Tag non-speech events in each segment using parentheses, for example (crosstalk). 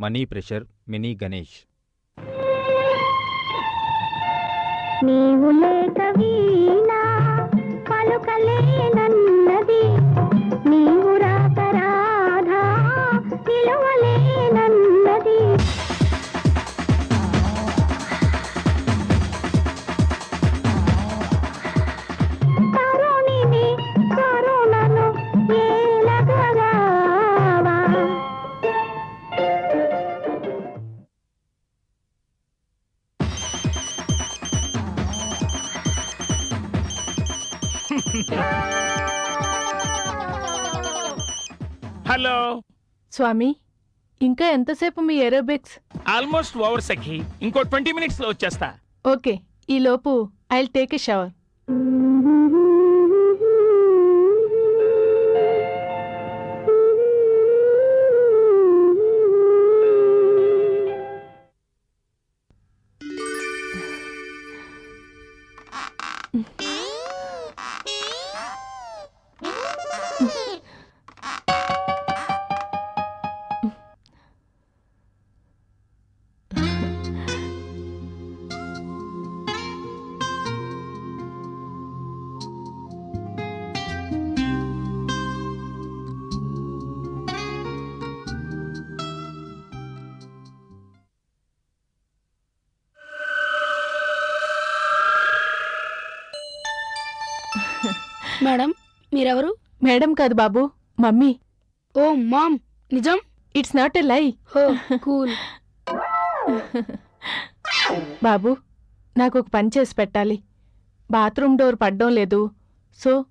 Money pressure mini Ganesh. నీవు లేక వీణా పలుకలేనన్నది. Hello. స్వామి ఇంకా ఎంతసేపు మీ ఏరోబిక్స్? ఆల్మోస్ట్ ఓవర్ సఖి ఇంకో ట్వంటీ మినిట్స్లో వచ్చేస్తా. ఓకే ఈ లోపు I take a shower. Madam మీరెవరు? మేడం కాదు బాబు మమ్మీ. ఓ మామ్ నిజం? It's not a lie. Oh cool. బాబు నాకు ఒక పని చేసి పెట్టాలి. బాత్రూమ్ డోర్ పడ్డం లేదు. సో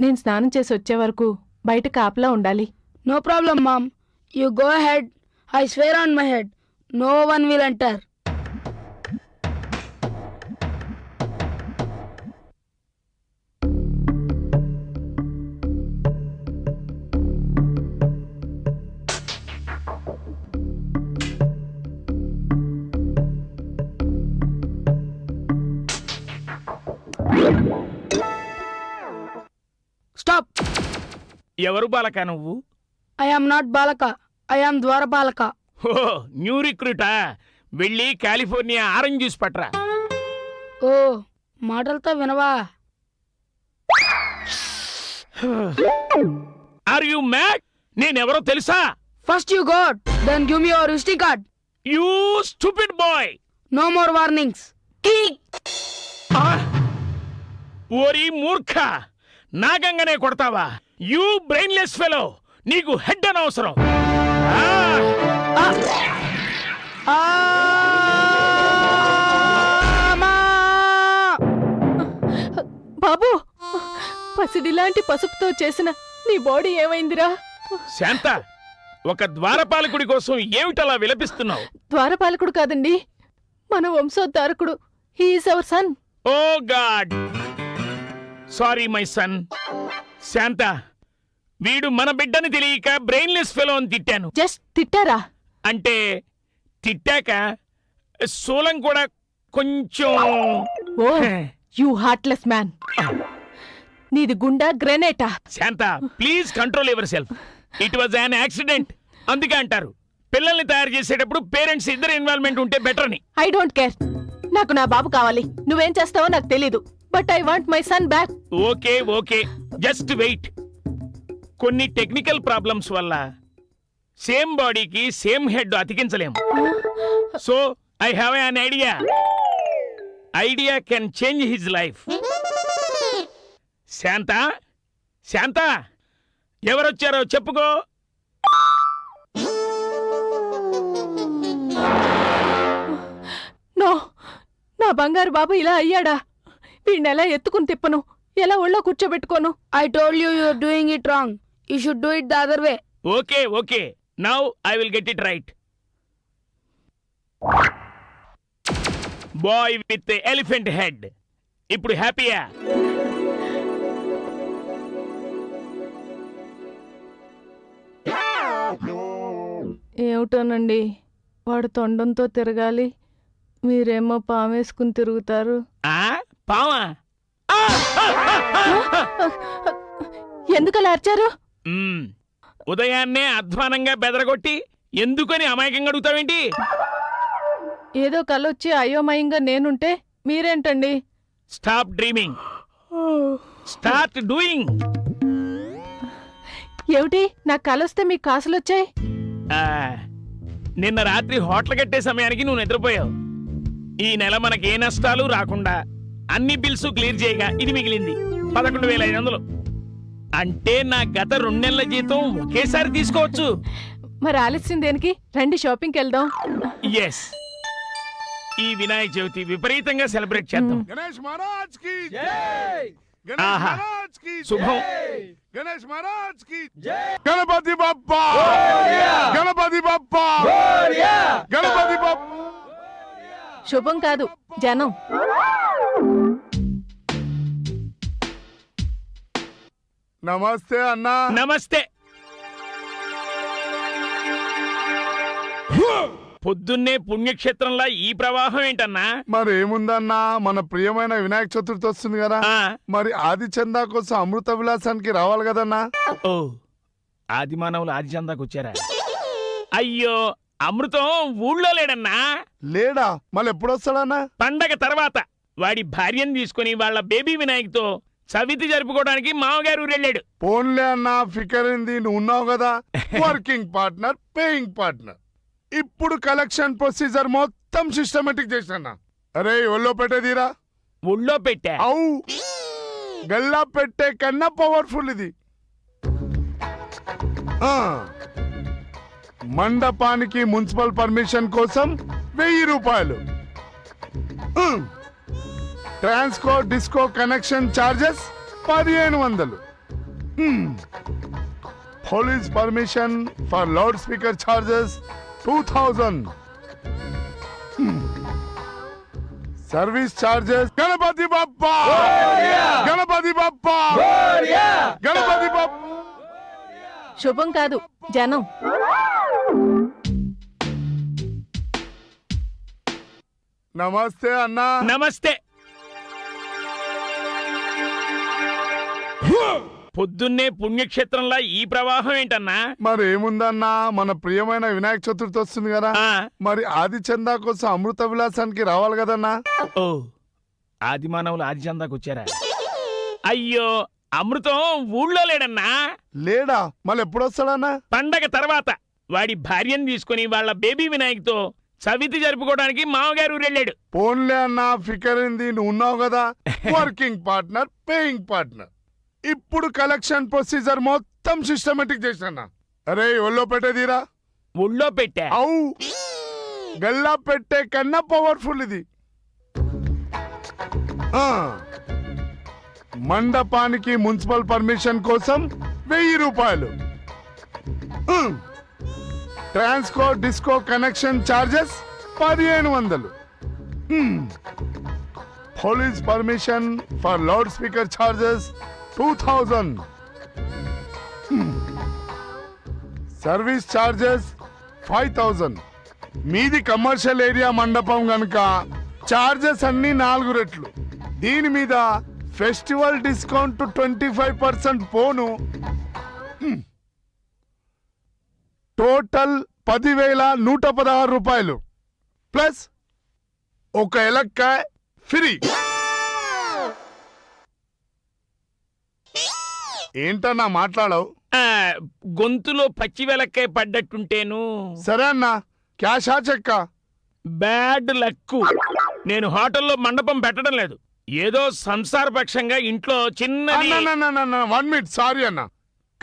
నేను స్నానం చేసి వచ్చే వరకు బయట కాపలా ఉండాలి. No problem mom. You go head. I swear on my head. No one will enter. ఎవరు బాలక నువ్వు? ఐ ఆమ్ నాట్ బాలక. ఐ ఆమ్ ద్వారపాలక ఓ న్యూ రిక్రూటా? వెళ్ళి కాలిఫోర్నియా ఆరెంజ్ జ్యూస్ పట్రా ఓ మాటలతో వినవా? Are you mad? నేనెవరో తెలుసా? First you got then give me your visiting card you stupid boy! No more warnings ఓరి మూర్ఖ! నాగంగానే కొడతావా? యూ బ్రెయిన్లెస్ ఫెలో నీకు హెడ్ అనవసరం! బాబు పసిడిలాంటి పసుపుతో చేసిన నీ బాడీ ఏమైందిరా? శాంత ఒక ద్వారపాలకుడి కోసం ఏమిటలా విలపిస్తున్నావు? ద్వారపాలకుడు కాదండి మన వంశోద్ధారకుడు. He is our son oh God sorry my son Shanta వీడు మన బిడ్డని తెలియక బ్రెయిన్లెస్ ఫెలో అని తిట్టాను. జస్ట్ తిట్టారా? అంటే తిట్టాక శూలం కూడా కొంచెం ఓ యూ హార్ట్లెస్ మ్యాన్. నీది గుండా గ్రెనేటా? Shanta please control yourself. It was an accident. అందుకే అంటారు పిల్లల్ని తయారు చేసేటప్పుడు పేరెంట్స్ ఇద్దరు ఇన్వాల్వ్మెంట్ ఉంటే బెటర్ అని ఐ డోంట్ కేర్. నాకు నా బాబు కావాలి. నువ్వేం చేస్తావో నాకు తెలీదు. But I want my son back. Okay okay. Just wait. కొన్ని టెక్నికల్ ప్రాబ్లమ్స్ వల్ల సేమ్ బాడీకి same head అతికించలేము. So I have an idea idea can change his life Shanta Shanta ఎవరొచ్చారో చెప్పుకో. నో నా బంగారు బాబు ఇలా అయ్యాడా? వీడిని ఎలా ఎత్తుకుని తిప్పను? ఎలా ఒళ్ళో కూర్చోబెట్టుకోను? I told you you're doing it wrong you should do it the other way okay okay now I will get it right boy with elephant head ఇప్పుడు హ్యాపీయా? ఏమిటోనండి? వాడు తొండంతో తిరగాలి. మీరేమో పామేసుకుని తిరుగుతారు. పావా ఎందుకలా అరిచారు. ఉదయాన్నే అధ్వానంగా బెదరగొట్టి ఎందుకని అమాయకంగా అడుగుతావేంటి? ఏదో కలొచ్చి అయోమయంగా నేనుంటే మీరేంటండి? స్టాప్ డ్రీమింగ్ స్టార్ట్ డూయింగ్ ఏమిటి? నాకు కలొస్తే మీకు కాసులొచ్చాయి? నిన్న రాత్రి హోటల్ కట్టే సమయానికి నువ్వు నిద్రపోయావు. ఈ నెల మనకి ఏ నష్టాలు రాకుండా అన్ని బిల్స్ క్లియర్ చేయగా ఇది మిగిలింది. పదకొండు వేల ఐదు వందలు. అంటే నా గత రెండు నెలల జీతం ఒకేసారి తీసుకోవచ్చు. మరి ఆలస్యం దేనికి? రండి షాపింగ్కి వెళ్దాం. ఎస్ ఈ వినాయక చవితి విపరీతంగా సెలబ్రేట్ చేద్దాం. గణేష్ శుభం. గణేష్ మహారాజ్కి గణపతి గణపతి గణపతి శుభం కాదు జనం. నమస్తే అన్నా. నమస్తే. పొద్దున్నే పుణ్యక్షేత్రంలా ఈ ప్రవాహం ఏంటన్నా? మరి ఏముందన్నా మన ప్రియమైన వినాయక చతుర్థి వస్తుంది కదా. మరి ఆది చందా కోసం అమృత విలాసానికి రావాలి కదన్నా? ఓ ఆది మానవులు ఆది చందాకు వచ్చారా? అయ్యో అమృతం ఊళ్ళో లేడన్నా? లేడా? మళ్ళీ ఎప్పుడు వస్తాడన్నా పండగ తర్వాత వాడి భార్యను తీసుకుని వాళ్ళ బేబీ వినాయక్తో చవితి జరుపుకోవడానికి మామగారు వెళ్ళాడు పోన్లే అన్నా ఫికర్ ఏంది నువ్వు ఉన్నావు కదా. (laughs) Working partner paying partner. ఇప్పుడు కలెక్షన్ ప్రొసీజర్ మొత్తం సిస్టమేటిక్ చేసిన అరే ఒళ్ళో పెట్టేదిరా. ఊళ్ళో పెట్టా? అవు గల్లా పెట్టే కన్నా పవర్ఫుల్ ఇది. ఆ, మండపానికి మున్సిపల్ పర్మిషన్ కోసం వెయ్యి రూపాయలు. Um. Transco disco connection charges పదిహేను వందలు. Police permission for loudspeaker charges two thousand service charges Ganapati Bappa Ganapati Bappa Ganapati Bappa శుభం కాదు జనం. నమస్తే అన్నా. నమస్తే. పొద్దున్నే పుణ్యక్షేత్రంలా ఈ ప్రవాహం ఏంటన్నా? మరి ఏముందన్నా మన ప్రియమైన వినాయక చతుర్థి వస్తుంది కదా. మరి ఆది చందా కోసం అమృత విలాసానికి రావాలి కదన్నా? ఓ ఆది మానవులు ఆది చందాకు వచ్చారా? అయ్యో అమృతం ఊళ్ళో లేడన్నా? లేడా? మళ్ళీ ఎప్పుడు వస్తాడన్నా పండగ తర్వాత వాడి భార్యను తీసుకుని వాళ్ళ బేబీ వినాయక్తో చవితి జరుపుకోవడానికి మామగారు వెళ్ళాడు పోన్లే అన్నా ఫికర్ ఏంది నువ్వు ఉన్నావు కదా. (laughs) Working partner paying partner. ఇప్పుడు కలెక్షన్ ప్రొసీజర్ మొత్తం సిస్టమేటిక్ చేసిన అరే ఒళ్ళో పెట్టేదిరా ఊళ్ళో పెట్టా? అవు. గల్లా పెట్టే కన్నా పవర్ఫుల్ ఇది. మండపానికి మున్సిపల్ పర్మిషన్ కోసం వెయ్యి రూపాయలు. ట్రాన్స్కో డిస్కో కనెక్షన్ చార్జెస్ పదిహేను వందలు. Police permission for loudspeaker charges two thousand service charges five thousand మీది కమర్షియల్ ఏరియా మండపం గనుక ఛార్జెస్ అన్ని నాలుగు రెట్లు. దీని మీద festival discount twenty five percent పోను టోటల్ పదివేల నూట పదహారు రూపాయలు. ప్లస్ ఒక ఎలక్కాయ ఫ్రీ ఏంటన్నా మాట్లాడవు? గొంతులో పచ్చి వెలక్కాయ పడ్డట్టుంటేను. సరే అన్నా క్యాషా చెక్కా? బ్యాడ్ లక్ నేను హోటల్లో మండపం పెట్టడం లేదు. ఏదో సంసారపక్షంగా ఇంట్లో చిన్నది. వన్ మినిట్ సారీ అన్న.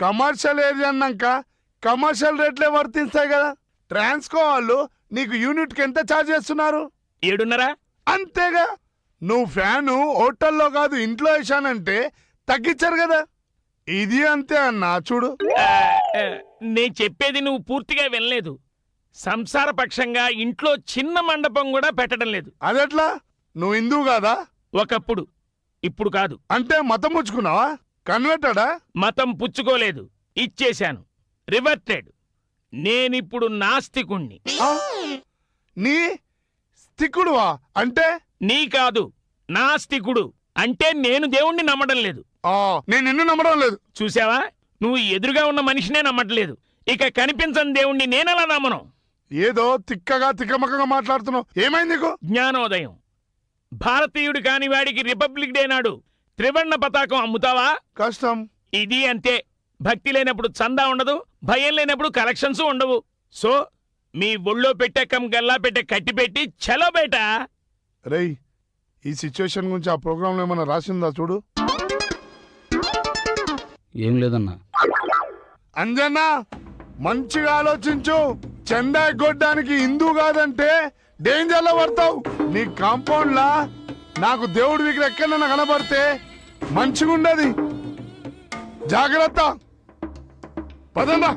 కమర్షియల్ ఏరియా అన్నాక కమర్షియల్ రేట్లే వర్తిస్తాయి కదా. ట్రాన్స్కో వాళ్ళు నీకు యూనిట్కి ఎంత ఛార్జ్ చేస్తున్నారు? ఏడున్నరా? అంతేగా. నువ్వు ఫ్యాను హోటల్లో కాదు ఇంట్లో వేసానంటే తగ్గించారు కదా. ఇది అంతే అన్న చూడు. నేను చెప్పేది నువ్వు పూర్తిగా వినలేదు. సంసారపక్షంగా ఇంట్లో చిన్న మండపం కూడా పెట్టడం లేదు. అదెట్లా? నువ్వు హిందువు కాదా? ఒకప్పుడు ఇప్పుడు కాదు. అంటే మతం ముచ్చుకున్నావా కన్వర్టడా? మతం పుచ్చుకోలేదు. ఇచ్చేశాను. రివర్టెడ్. నేనిప్పుడు నాస్తికుణ్ణి. నీ స్థికుడువా? అంటే? నీ కాదు నాస్తికుడు. అంటే నేను దేవుణ్ణి నమ్మడం లేదు. నేను నిన్ను నమ్మడం లేదు. చూసావా నువ్వు ఎదురుగా ఉన్న మనిషినే నమ్మట్లేదు. ఇక కనిపించని దేవుణ్ణి నేనెలా నమ్మను? ఏదో తిక్కగా తిక్కమక్కగా మాట్లాడుతున్నావు. ఏమైంది నీకు? జ్ఞానోదయం. భారతీయుడు కాని వాడికి రిపబ్లిక్ డే నాడు త్రివర్ణ పతాకం అమ్ముతావా? కష్టం. ఇది అంతే. భక్తి లేనప్పుడు చందా ఉండదు భయం లేనప్పుడు కలెక్షన్స్ ఉండవు. సో మీ ఒళ్ళో పెట్టే కమ్ గల్లా పెట్టే కట్టి పెట్టి చలో బేట. రేయ్ ఈ సిచ్యువేషన్ గురించి ఆ ప్రోగ్రాంలో ఏమైనా రాసిందా చూడు? ఏం లేదన్నా. అంజన్న మంచిగా ఆలోచించు. చెండా ఎగ్గొట్టడానికి హిందూ కాదంటే డేంజర్లో పడతావు. నీ కాంపౌండ్ లా నాకు దేవుడి దగ్గర ఎక్కడైనా కనబడితే మంచిగా ఉండదు జాగ్రత్త. పదండా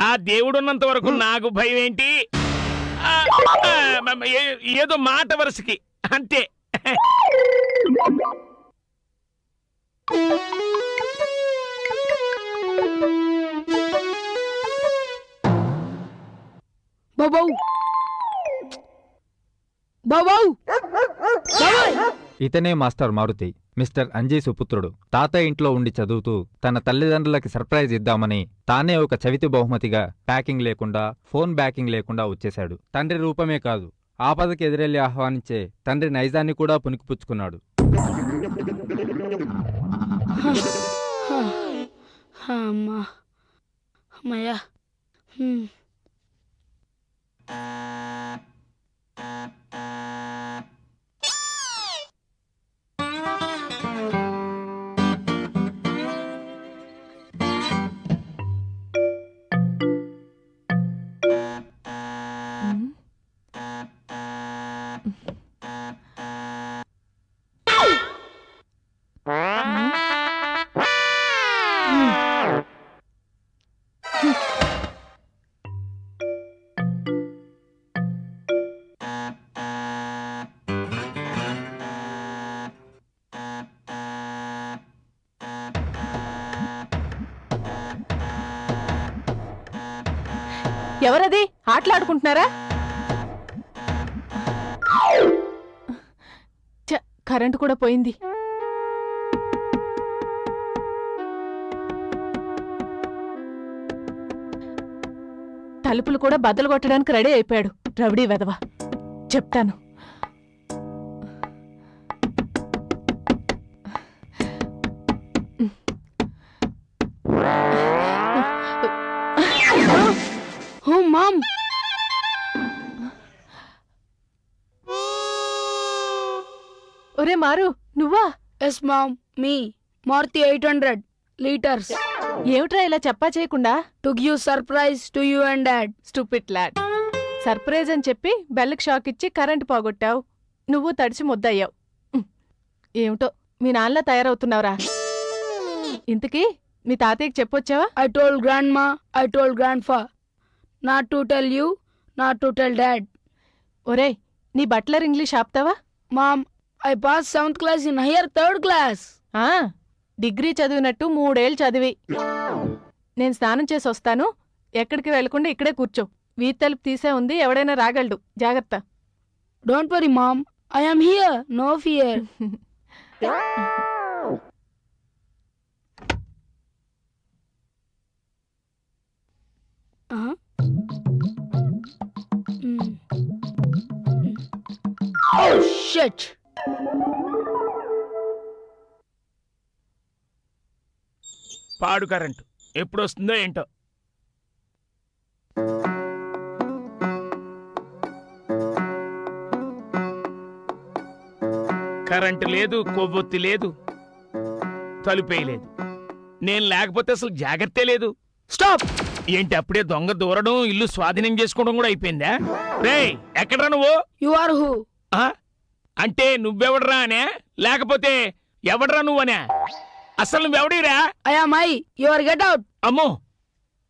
ఆ దేవుడున్నంత వరకు నాకు భయం ఏంటి? ఏదో మాట వరుసకి. అంతే. ఇతనే మాస్టర్ మారుతి మిస్టర్ అంజయ్ సుపుత్రుడు. తాతయ్య ఇంట్లో ఉండి చదువుతూ తన తల్లిదండ్రులకి సర్ప్రైజ్ ఇద్దామని తానే ఒక చవితి బహుమతిగా ప్యాకింగ్ లేకుండా ఫోన్ బ్యాకింగ్ లేకుండా వచ్చేశాడు. తండ్రి రూపమే కాదు ఆపదకి ఎదురెళ్ళి ఆహ్వానించే తండ్రి నైజాన్ని కూడా పుణికిపుచ్చుకున్నాడు. అమ్మా. అమ్మయ్యా. ఎవరది? ఆటలాడుకుంటున్నారా? కరెంటు కూడా పోయింది. తలుపులు కూడా బద్దలు కొట్టడానికి రెడీ అయిపోయాడు రవిడీ వెధవ. చెప్తాను. మారు. నువ్వా? ఎస్ మామ్ మీ మారుతి ఎయిట్ హండ్రెడ్ లీటర్స్ ఏమిట్రా ఇలా చెప్పా చేయకుండా? To give surprise to you and dad stupid lad surprise అని చెప్పి బెల్కి షాక్ ఇచ్చి కరెంటు పోగొట్టావు. నువ్వు తడిచి ముద్దయ్యావు. ఏమిటో మీ నాన్నలా తయారవుతున్నావురా. ఇంతకీ మీ తాతయ్యకి చెప్పొచ్చావా? I told grandma I told grandpa not to tell you not to tell dad ఒరేయ్ నీ బట్లర్ ఇంగ్లీష్ ఆపుతావా? Mom I pass seventh class in higher third class. ఆ, డిగ్రీ చదివినట్టు మూడేళ్ళు చదివి. నేను స్నానం చేసి వస్తాను. ఎక్కడికి వెళ్ళకుండా ఇక్కడే కూర్చో. వీధి తలుపు తీసే ఉంది ఎవడైనా రాగలడు. జాగ్రత్త. Don't worry mom I am here no fear Oh పాడు కరెంటు. ఎప్పుడు వస్తుందో ఏంటో. కరెంటు లేదు కొవ్వొత్తి లేదు తలుపేయలేదు నేను లేకపోతే అసలు జాగ్రత్తే లేదు. స్టాప్! ఏంటి అప్పుడే దొంగ దూరడం ఇల్లు స్వాధీనం చేసుకోవడం కూడా అయిపోయిందా? రే ఎక్కడ్రా నువ్వు? You are who? ఆ? అంటే నువ్వెవడరా అనే? లేకపోతే ఎవడరా నువ్వనే అసలు ఎవడీరా అయా మై యువర్ గెట్ అవుట్ అమ్మో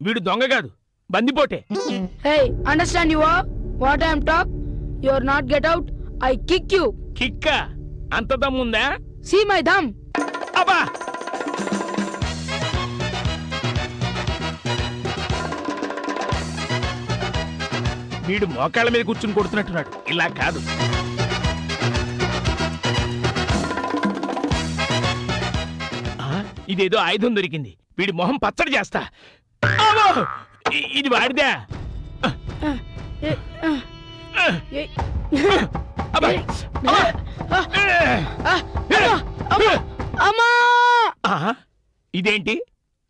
వీడు దొంగ కాదు బందిపోటే. Hey understand you what I'm talk you are not get out I kick you కిక్క? అంత దమ్ ఉందా? సి మై దమ్ అబ్బా! వీడు మోకాళ్ళ మీద కూర్చుని కొడుతున్నట్టున్నాడు. ఇలా కాదు. ఇదేదో ఆయుధం దొరికింది. వీడి మొహం పచ్చడి చేస్తా. ఇది వాడిదా! ఇదేంటి?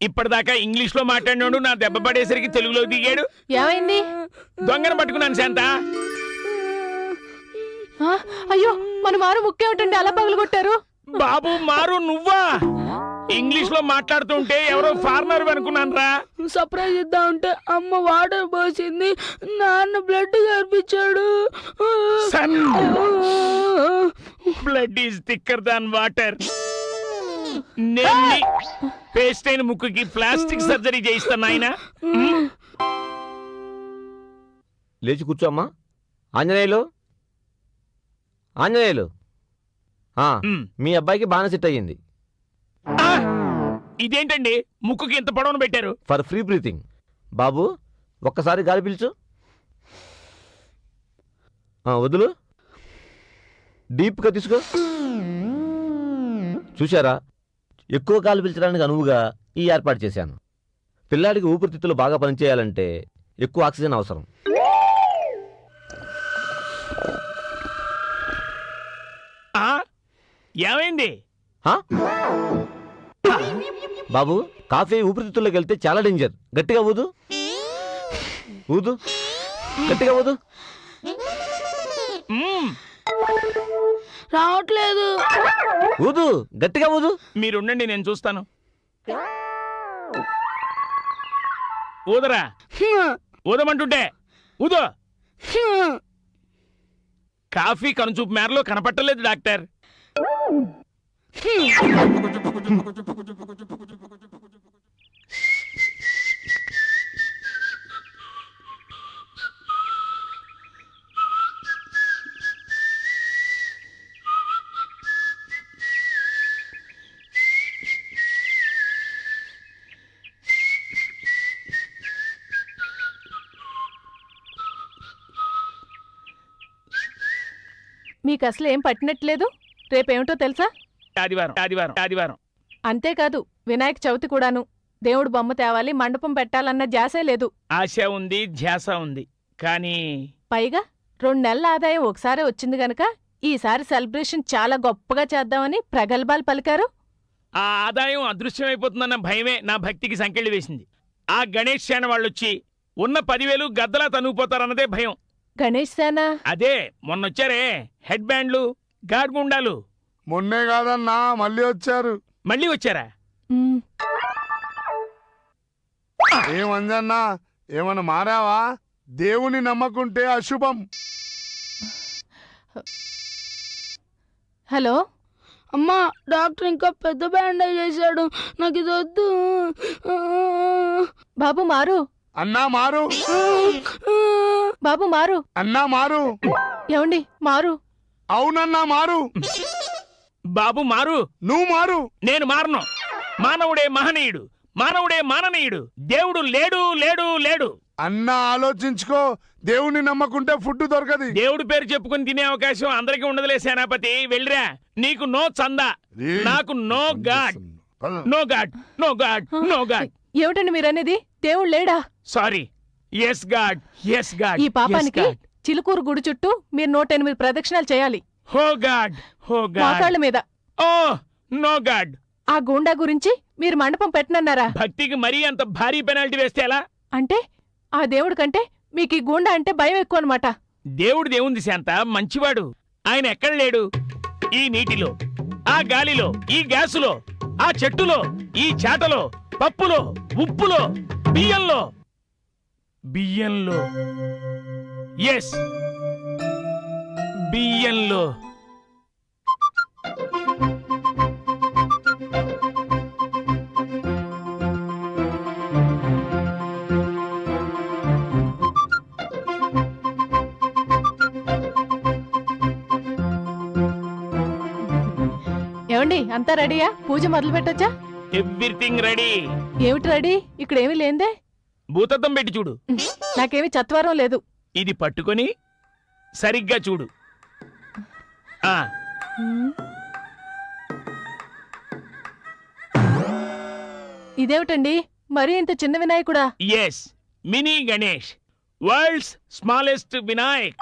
ఇప్పటిదాకా ఇంగ్లీష్లో మాట్లాడినాడు నా దెబ్బ పడేసరికి తెలుగులో దిగాడు? ఏమైంది? దొంగను పట్టుకున్నాను శాంత. అయ్యో మన మారు ముక్కేమిటండి? అలా పగలగొట్టారు బాబు మారు నువ్వా? ఇంగ్లీష్లో మాట్లాడుతుంటే ఎవరో ఫారినర్ అనుకున్నాను రా సర్ప్రైజ్ ఇద్దామంటే అమ్మ వాటర్ పోసింది నాన్న బ్లడ్ కనిపించాడు. Son. Blood is thicker than water. నేను పేస్ట్ అయిన ముక్కుకి ప్లాస్టిక్ సర్జరీ చేయిస్తాను ఆయన లేచి కూర్చోమ్మా ఆంజనేయులు? ఆంజనేయులు? ఆ, మీ అబ్బాయికి బాగా సెట్ అయ్యింది. ఇదేంటండి? ముక్కుకి ఇంత పొడవును పెట్టారు. For free breathing. బాబు ఒక్కసారి గాలి పీల్చు. ఆ, వదులు. డీప్గా తీసుకో. చూశారా? ఎక్కువ గాలి పీల్చడానికి అనువుగా ఈ ఏర్పాటు చేశాను. పిల్లాడికి ఊపిరితిత్తులు బాగా పనిచేయాలంటే ఎక్కువ ఆక్సిజన్ అవసరం. ఆ? ఏమైంది? హా? బాబు కాఫీ ఊపిరితిత్తుల్లోకి వెళ్తే చాలా డేంజర్ గట్టిగా ఊదు. ఊదు. గట్టిగా ఊదు. రావట్లేదు. ఊదు. గట్టిగా ఊదు. మీరుండండి నేను చూస్తాను. ఊదరా? ఊదమంటుంటే ఊదో. కాఫీ కనుచూపు మేరలో కనపట్టలేదు డాక్టర్. మీకు అసలు ఏం పట్టినట్లేదు? రేపేమిటో తెలుసా? ఆదివారం ఆదివారం ఆదివారం. అంతేకాదు వినాయక చవితి కూడాను. దేవుడు బొమ్మ తేవాలి మండపం పెట్టాలన్న జాసే లేదు. ఆశ ఉంది ధ్యాస ఉంది. కానీ పైగా రెండు నెలల ఆదాయం ఒకసారే వచ్చింది గనక ఈసారి సెలబ్రేషన్ చాలా గొప్పగా చేద్దామని ప్రగల్భాలు పలికారు. ఆ ఆదాయం అదృశ్యమైపోతుందన్న భయమే నా భక్తికి సంకెళ్ళి వేసింది. ఆ గణేష్ సేన వాళ్ళొచ్చి ఉన్న పదివేలు గద్దలా తనుగుపోతారన్నదే భయం. గణేష్ సేన? అదే మొన్నొచ్చారే హెడ్ బ్యాండ్లు గాడ్ గుండాలు. మొన్నే కాదన్నా మళ్ళీ వచ్చారు. మళ్ళీ వచ్చారా? మ్, ఏమంజన్నా ఏమన్నా మారావా? దేవుని నమ్మకుంటే అశుభం. హలో? అమ్మా డాక్టర్ ఇంకా పెద్ద బ్యాండేజ్ చేశాడు. నాకు ఇది వద్దు. బాబు మారు. అన్నా మారు. బాబు మారు. అన్నా మారు. ఏమండి మారు. అవునన్నా మారు. బాబు మారు. నువ్వు మారు. నేను మారను. మానవుడే మహనీయుడు. మానవుడే మాననీయుడు. దేవుడు లేడు లేడు లేడు. అన్నా ఆలోచించుకో. దేవుని నమ్మకుంటే ఫుడ్ దొరకది. దేవుడి పేరు చెప్పుకుని తినే అవకాశం అందరికీ ఉండదులే సేనాపతి. వెళ్ళిరా. నీకు నో చందా. నాకు no God. No God no God no God. ఏమిటండి మీరనేది? దేవుడు లేడా? Sorry. Yes God yes God ఈ పాపానికి చిలుకూరు గుడి చుట్టూ మీరు నూట ఎనిమిది ప్రదక్షిణాలు చేయాలి. హో గాడ్ హో గాడ్. మోకాళ్ళ మీద. Oh no God. ఆ గూండా గురించి మీరు మండపం పెట్టనన్నారా? భక్తికి మరీ అంత భారీ పెనాల్టీ వేస్తే ఎలా? అంటే ఆ దేవుడి కంటే మీకు ఈ గూండా అంటే భయం ఎక్కువ అనమాట దేవుడు దేవుంది శాంత మంచివాడు. ఆయన ఎక్కడ లేడు? ఈ నీటిలో ఆ గాలిలో ఈ గ్యాసులో ఆ చెట్టులో ఈ చాటలో పప్పులో ఉప్పులో బియ్యంలో. బియ్యంలో. ఎస్ బియ్యంలో. ఏమండి అంతా రెడీయా? పూజ మొదలు పెట్టొచ్చా? Everything ready. ఏమిటి రెడీ? ఇక్కడ ఏమీ లేందే భూతద్దం పెట్టి చూడు. నాకేమీ చత్వరం లేదు. ఇది పట్టుకొని సరిగ్గా చూడు. ఇదేమిటండి? మరీ ఇంత చిన్న వినాయకుడా? Yes mini Ganesh world's smallest Vinayak.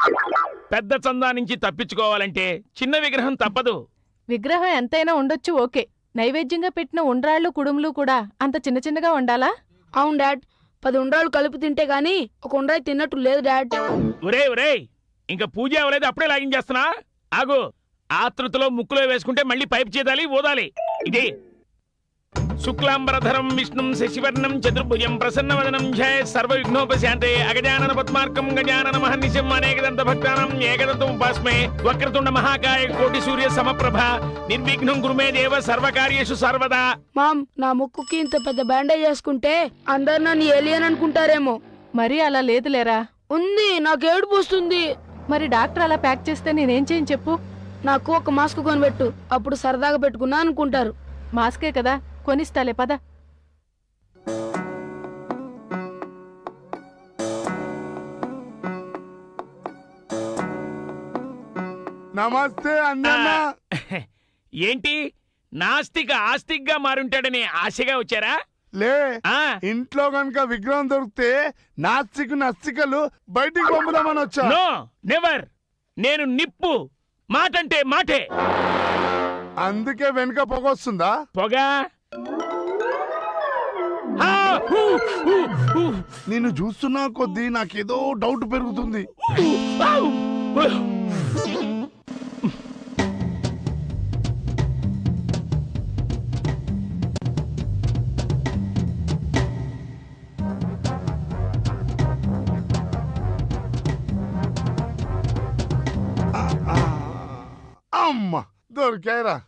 పెద్ద చందా నుంచి తప్పించుకోవాలంటే చిన్న విగ్రహం తప్పదు. విగ్రహం ఎంతైనా ఉండొచ్చు ఓకే. నైవేద్యంగా పెట్టిన ఉండ్రాళ్ళు కుడుములు కూడా అంత చిన్న చిన్నగా ఉండాలా అవును డాడ్. పది ఉండ్రాలు కలిపి తింటే గాని ఒక ఉండ్రాయి తిన్నట్టు లేదు డాడ్. ఒరే ఒరే ఇంకా పూజ అవ్వలేదు అప్పుడే లాగించేస్తున్నా? ఆగు. ఆతృతలో ముక్కులో వేసుకుంటే మళ్ళీ పైపు చేదాలి ఓదాలి ఇది. శుక్లాంబరధరం విష్ణుం శశివర్ణం చతుర్భుజం ప్రసన్నవదనం ఝయ సర్వ విఘ్నోపశాంతే అగజానన పద్మార్కం గజానన మహర్నిశం అనేకదంత భక్తానం ఏకదంతం ఉపాస్మే వక్రతుండ మహాకాయ కోటి సూర్య సమప్రభ నిర్విఘ్నం గురుమే దేవ సర్వకార్యేషు సర్వదా. మామ్ నా ముక్కుకి ఇంత పెద్ద బ్యాండేజ్ వేసుకుంటే అందరు నన్ను ఏలియన్ అనుకుంటారేమో. మరీ అలా లేదులేరా? ఉంది నాకు ఏడుపు వస్తుంది. మరి డాక్టర్ అలా ప్యాక్ చేస్తే నేనేం చేయని చెప్పు. నాకు ఒక మాస్క్ కొనిపెట్టు. అప్పుడు సరదాగా పెట్టుకున్నా అనుకుంటారు. మాస్కే కదా కొనిస్తాలే పద. నమస్తే అన్న (laughs) ఏంటి? నాస్తిక ఆస్తిక్గా మారుంటాడని ఆశగా వచ్చారా? లే ఇంట్లో గనుక విగ్రహం దొరికితే నాస్తికు నస్తికలు బయటికి పంపుదామని వచ్చా. No never. నేను నిప్పు. మాటంటే మాటే. అందుకే వెనుక పొగ హూ, హూ, నిన్ను చూస్తున్నా కొద్దీ నాకేదో డౌట్ పెరుగుతుంది. అమ్మ దొరికాయరా.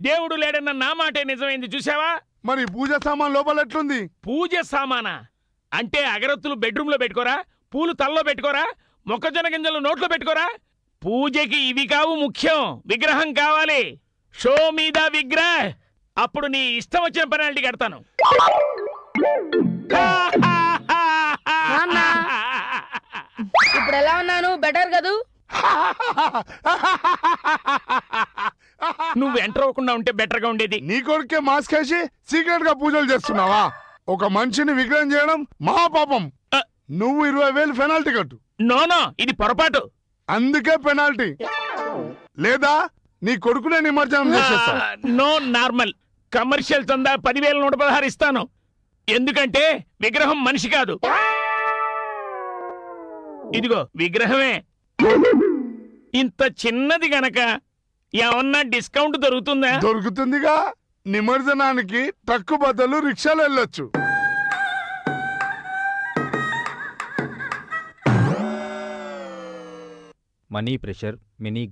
దేవుడు లేడన్న నా మాటే నిజమైంది చూసావా మరి పూజ సామాన్ లోపల ఎట్లుంది? పూజ సామానా? అంటే అగరత్తులు బెడ్రూమ్లో పెట్టుకోరా? పూలు తల్లో పెట్టుకోరా? మొక్కజొన్న గింజలు నోట్లో పెట్టుకోరా? పూజకి ఇవి కావు ముఖ్యం. విగ్రహం కావాలి. షో మీద విగ్రహ. అప్పుడు నీ ఇష్టం వచ్చిన పెనాల్టీ కడతాను. (laughs) ఇప్పుడు ఎలా ఉన్నాను? బెటర్ కదూ? నువ్వు ఎంటర్ అవ్వకుండా ఉంటే బెటర్గా ఉండేది. నీ కొడుకే మాస్క్ వేసి సీక్రెట్గా పూజలు చేస్తున్నావా? ఒక మనిషిని విగ్రహం చేయడం మహాపాపం అ. నువ్వు ఇరవై వేలు పెనాల్టీ కట్టు. నో నో ఇది పొరపాటు. అందుకే పెనాల్టీ. లేదా నీ కొడుకునే నిమజ్జనం చేసేస్తా. No normal. కమర్షియల్ చందా పదివేల నూట పదహారు ఇస్తాను. ఎందుకంటే విగ్రహం మనిషి కాదు. ఇదిగో విగ్రహమే. ఇంత చిన్నది గనక ఏమన్నా డిస్కౌంట్ దొరుకుతుందా? దొరుకుతుందిగా. నిమజ్జనానికి ట్రక్కు బదులు రిక్షాలు వెళ్ళొచ్చు. Money pressure mini